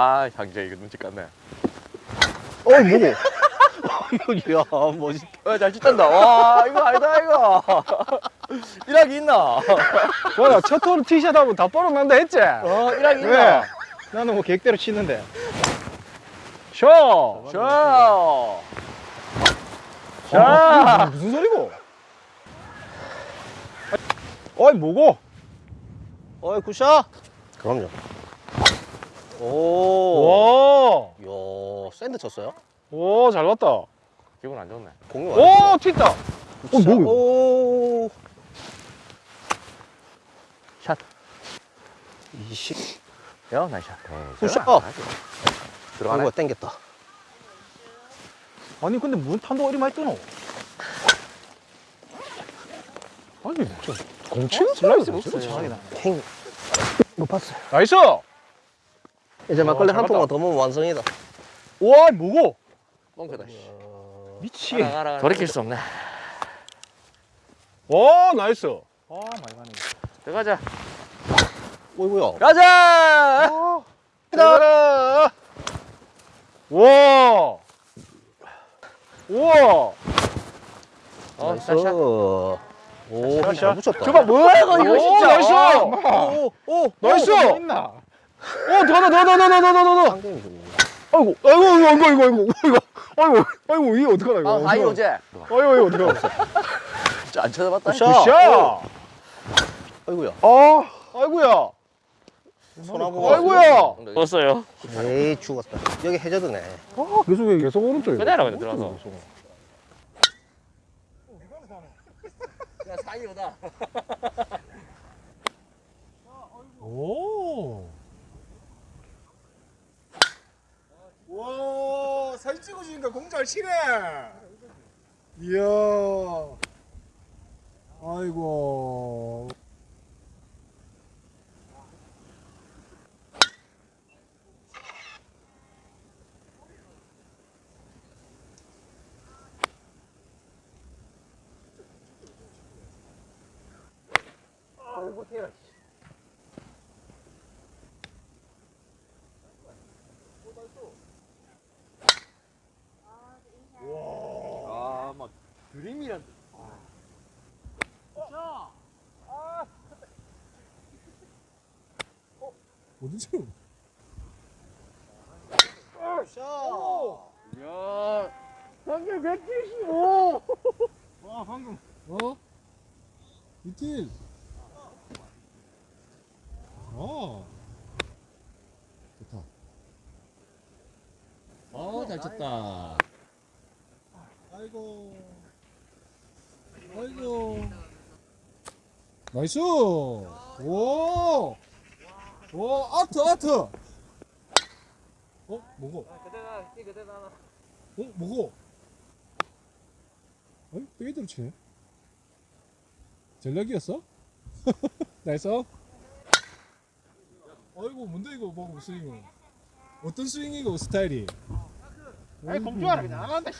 아 장재 이거 눈치 깠네 어이 뭐고? 이야 멋있다. 어잘 찍던다 와 이거 아니다 이거 일하기 있나 뭐야 첫홀 티샷 하면 다 뻘어난다 했지? 어 일하기 왜? 있나 나는 뭐 계획대로 치는데 셔! 자 자! 무슨 소리고? 어이 뭐고? 어이 good shot. 그럼요. 오. 오! 이야 sand 쳤어요? 오, 잘 봤다. 기분 안 좋네 공이 오, 튄다. 어, 뭐야? 오. 샷 20. 야 nice shot good shot. 들어가네 이거 땡겼다. 아니 근데 무슨 탄도가 이리 많이 뜨노? 아니 저 공치는 슬라이스 하네. 행. 못 봤어요. 나이스! 이제 막걸리 어, 한잘 통만. 더 먹으면 완성이다. 와, 뭐고? 뻥크다 미치. 돌이킬 수 없네 와, 나이스. 아, 많이 가네. 들어가자 어이구야. 가자 가라. 와. 우와. 어 나이스. 오, 샷. 붙였다. 저봐 뭐야 이거 이거 오, 진짜 나이스. 오, 오, 오. 나이스. 어, 있나? 어, 더, 더, 더, 더, 더, 더, 더, 더, 더. 상당히 좋네. 아이고, 아이고, 아이고, 아이고, 아이고, 아이고, 아이고, 아이고, 이게 어떡하나, 이거. 아 하이 오제 아이고, 아이고, 어떡하나. 진짜 안 쳐다봤다 굿샷. 아이구야. 아, 아이고야. 손아보가. 아이고야. 떴어요 에이 죽었다. 여기 해저드네. 아, 계속, 계속 오른쪽에. 그대로 그냥 들어가서. 야 사이 오다 사진 찍어주니까 공잘 치네. 이야. 아이고. 아막 드림이란 어디지? 야 방금 175 와, 방금. 어? 이틀. 아. 좋다. 어 잘 쳤다 아이고. 아이고. 나이스. 오. 오, 아트, 아트. 어, 뭐고? 어, 뭐고? 어이, 빼기대로 치네. 전략이었어? 나이스. 아이고, 뭔데 이거, 뭐, 스윙은. 어떤 스윙이고, 스타일이? 아이, 공주하라, 그냥 안 한다, 씨.